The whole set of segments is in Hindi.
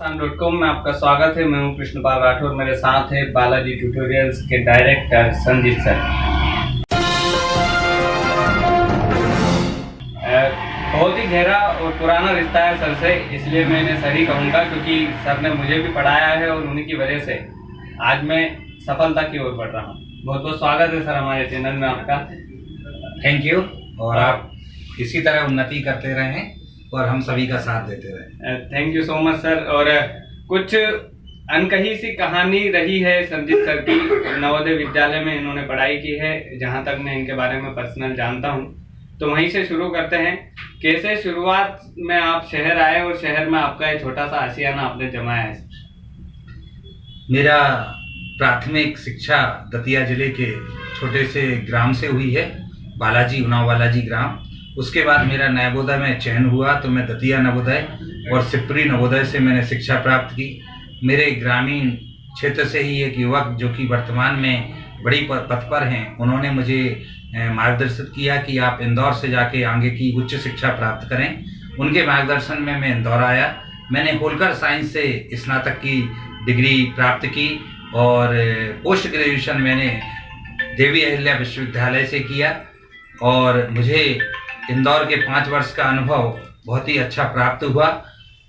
डॉट में आपका स्वागत है। मैं हूँ कृष्णपाल राठौर। मेरे साथ है बालाजी ट्यूटोरियल्स के डायरेक्टर संजीत सर। बहुत ही गहरा और पुराना रिश्ता है सर से, इसलिए मैंने सर ही कहूँगा क्योंकि सर ने मुझे भी पढ़ाया है और उन्हीं की वजह से आज मैं सफलता की ओर बढ़ रहा हूँ। बहुत बहुत स्वागत है सर हमारे चैनल में आपका। थैंक यू और आप इसी तरह उन्नति करते रहें। और हम सभी का साथ देते रहे। Thank you so much sir और कुछ अनकही सी कहानी रही है संजीत सर की। नवोदय विद्यालय में इन्होंने पढ़ाई की है जहाँ तक मैं इनके बारे में पर्सनल जानता हूँ। तो वहीं से शुरू करते हैं। कैसे शुरुआत में आप शहर आए और शहर में आपका एक छोटा सा आशियाना आपने जमाया है मेरा प्राथमिक शिक्षा दतिया ज़िले के छोटे से ग्राम से हुई है बालाजी उनाव बालाजी ग्राम। उसके बाद मेरा नवोदय में चयन हुआ तो मैं दतिया नवोदय और सिपरी नवोदय से मैंने शिक्षा प्राप्त की। मेरे ग्रामीण क्षेत्र से ही एक युवक जो कि वर्तमान में बड़ी पथ पर हैं, उन्होंने मुझे मार्गदर्शित किया कि आप इंदौर से जाके आगे की उच्च शिक्षा प्राप्त करें। उनके मार्गदर्शन में मैं इंदौर आया। मैंने होलकर साइंस से स्नातक की डिग्री प्राप्त की और पोस्ट ग्रेजुएशन मैंने देवी अहिल्या विश्वविद्यालय से किया और मुझे इंदौर के पाँच वर्ष का अनुभव बहुत ही अच्छा प्राप्त हुआ।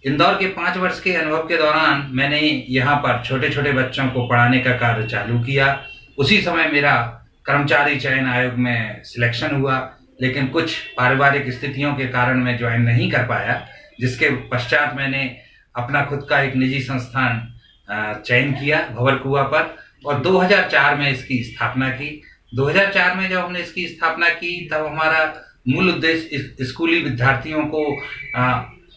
इंदौर के पाँच वर्ष के अनुभव के दौरान मैंने यहाँ पर छोटे छोटे बच्चों को पढ़ाने का कार्य चालू किया। उसी समय मेरा कर्मचारी चयन आयोग में सिलेक्शन हुआ, लेकिन कुछ पारिवारिक स्थितियों के कारण मैं ज्वाइन नहीं कर पाया, जिसके पश्चात मैंने अपना खुद का एक निजी संस्थान चयन किया भवर कुआ पर और 2004 में इसकी स्थापना की। 2004 में जब हमने इसकी स्थापना की, तब हमारा मूल उद्देश्य स्कूली विद्यार्थियों को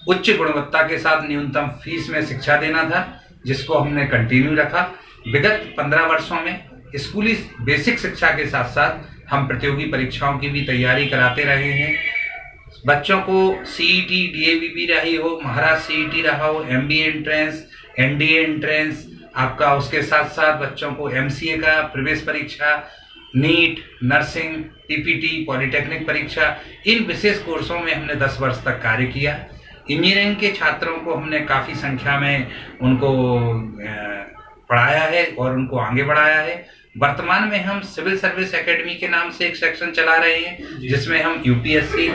उच्च गुणवत्ता के साथ न्यूनतम फ़ीस में शिक्षा देना था, जिसको हमने कंटिन्यू रखा। विगत पंद्रह वर्षों में स्कूली बेसिक शिक्षा के साथ साथ हम प्रतियोगी परीक्षाओं की भी तैयारी कराते रहे हैं। बच्चों को सीईटी डीएवीपी रही हो, महाराज सीईटी रहा हो M B entrance NDA entrance आपका उसके साथ साथ बच्चों को एमसीए का प्रवेश परीक्षा नीट नर्सिंग टीपीटी पॉलिटेक्निक परीक्षा इन विशेष कोर्सों में हमने 10 वर्ष तक कार्य किया। इंजीनियरिंग के छात्रों को हमने काफ़ी संख्या में उनको पढ़ाया है और उनको आगे बढ़ाया है। वर्तमान में हम सिविल सर्विस एकेडमी के नाम से एक सेक्शन चला रहे हैं जिसमें हम यूपीएससी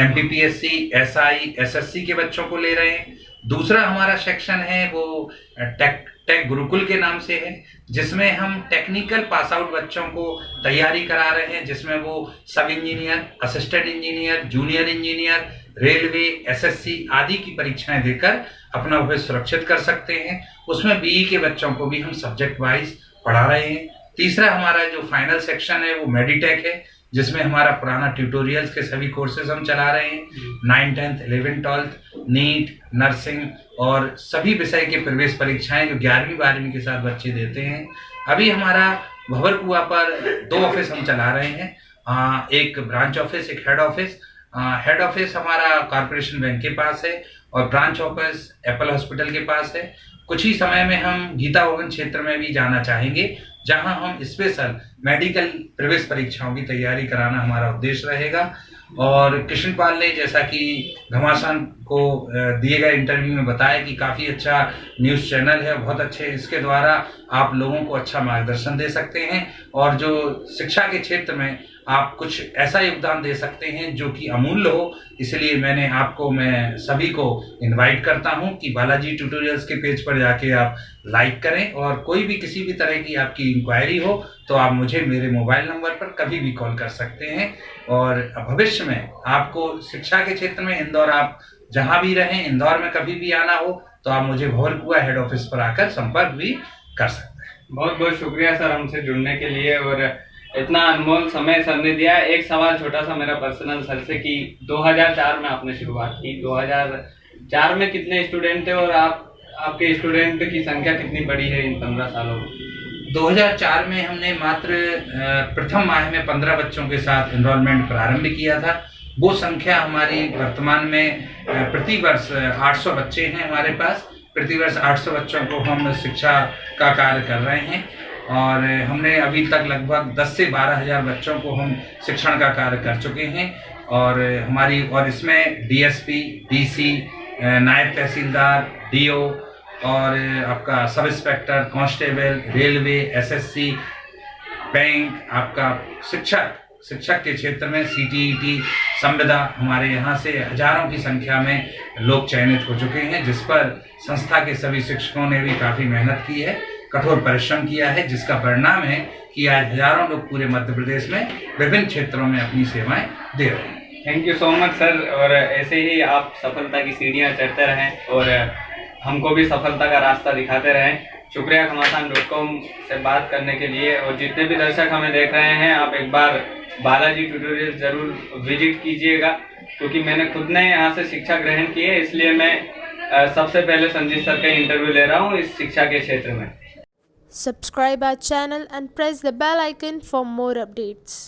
एमपीपीएससी एसआई एसएससी के बच्चों को ले रहे हैं। दूसरा हमारा सेक्शन है, वो टेक टेक गुरुकुल के नाम से है, जिसमें हम टेक्निकल पास आउट बच्चों को तैयारी करा रहे हैं, जिसमें वो सब engineer assistant engineer junior engineer railway SSC आदि की परीक्षाएँ देकर अपना भविष्य सुरक्षित कर सकते हैं। उसमें बीई के बच्चों को भी हम सब्जेक्ट वाइज पढ़ा रहे हैं। तीसरा हमारा जो फाइनल सेक्शन है वो मेडिटेक है जिसमें हमारा पुराना ट्यूटोरियल्स के सभी कोर्सेज हम चला रहे हैं। Nine tenth eleven twelfth NEET nursing और सभी विषय के प्रवेश परीक्षाएँ जो ग्यारहवीं बारहवीं के साथ बच्चे देते हैं। अभी हमारा भवर कुआ पर दो ऑफ़िस हम चला रहे हैं। आ, एक ब्रांच ऑफ़िस एक हेड ऑफ़िस हेड ऑफ़िस हमारा कॉरपोरेशन बैंक के पास है और ब्रांच ऑफ़िस एप्पल हॉस्पिटल के पास है। कुछ ही समय में हम गीता भवन क्षेत्र में भी जाना चाहेंगे, जहाँ हम स्पेशल मेडिकल प्रवेश परीक्षाओं की तैयारी कराना हमारा उद्देश्य रहेगा। और कृष्णपाल ने जैसा कि घमासान को दिए गए इंटरव्यू में बताया कि काफ़ी अच्छा न्यूज़ चैनल है, बहुत अच्छे इसके द्वारा आप लोगों को अच्छा मार्गदर्शन दे सकते हैं और जो शिक्षा के क्षेत्र में आप कुछ ऐसा योगदान दे सकते हैं जो कि अमूल्य हो, इसलिए मैंने आपको, मैं सभी को इनवाइट करता हूँ कि बालाजी ट्यूटोरियल्स के पेज पर जाके आप लाइक करें और कोई भी किसी भी तरह की आपकी इंक्वायरी हो तो आप मुझे मेरे मोबाइल नंबर पर कभी भी कॉल कर सकते हैं। और भविष्य में आपको शिक्षा के क्षेत्र में इंदौर, आप जहाँ भी रहें, इंदौर में कभी भी आना हो तो आप मुझे भवरकुआ हेड ऑफ़िस पर आकर संपर्क भी कर सकते हैं। बहुत बहुत शुक्रिया सर हमसे जुड़ने के लिए और इतना अनमोल समय सर ने दिया। एक सवाल छोटा सा मेरा पर्सनल सर से कि 2004 में आपने शुरुआत की। 2004 में कितने स्टूडेंट थे और आप आपके स्टूडेंट की संख्या कितनी बढ़ी है इन पंद्रह सालों में? 2004 में हमने मात्र प्रथम माह में 15 बच्चों के साथ एनरोलमेंट प्रारंभ किया था। वो संख्या हमारी वर्तमान में अ, प्रति वर्ष 800 बच्चे हैं हमारे पास। प्रति वर्ष 800 बच्चों को हम शिक्षा का कार्य कर रहे हैं और हमने अभी तक लगभग 10 से बारह हज़ार बच्चों को हम शिक्षण का कार्य कर चुके हैं। और हमारी और इसमें डीएसपी डीसी नायब तहसीलदार डीओ और आपका sub inspector, constable, railway SSC bank, आपका शिक्षक शिक्षक के क्षेत्र में सीटीईटी संविदा, हमारे यहाँ से हज़ारों की संख्या में लोग चयनित हो चुके हैं, जिस पर संस्था के सभी शिक्षकों ने भी काफ़ी मेहनत की है, कठोर परिश्रम किया है, जिसका परिणाम है कि आज हज़ारों लोग पूरे मध्य प्रदेश में विभिन्न क्षेत्रों में अपनी सेवाएँ दे रहे हैं। Thank you so much sir और, ऐसे ही आप सफलता की सीढ़ियाँ चढ़ते रहें और हमको भी सफलता का रास्ता दिखाते रहें शुक्रिया घमासान डॉट कॉम से बात करने के लिए और जितने भी दर्शक हमें देख रहे हैं, आप एक बार बालाजी ट्यूटोरियल ज़रूर विज़िट कीजिएगा, क्योंकि मैंने खुद ने यहाँ से शिक्षा ग्रहण की है, इसलिए मैं सबसे पहले संजीत सर का इंटरव्यू ले रहा हूँ इस शिक्षा के क्षेत्र में Subscribe our channel and press the bell icon for more updates.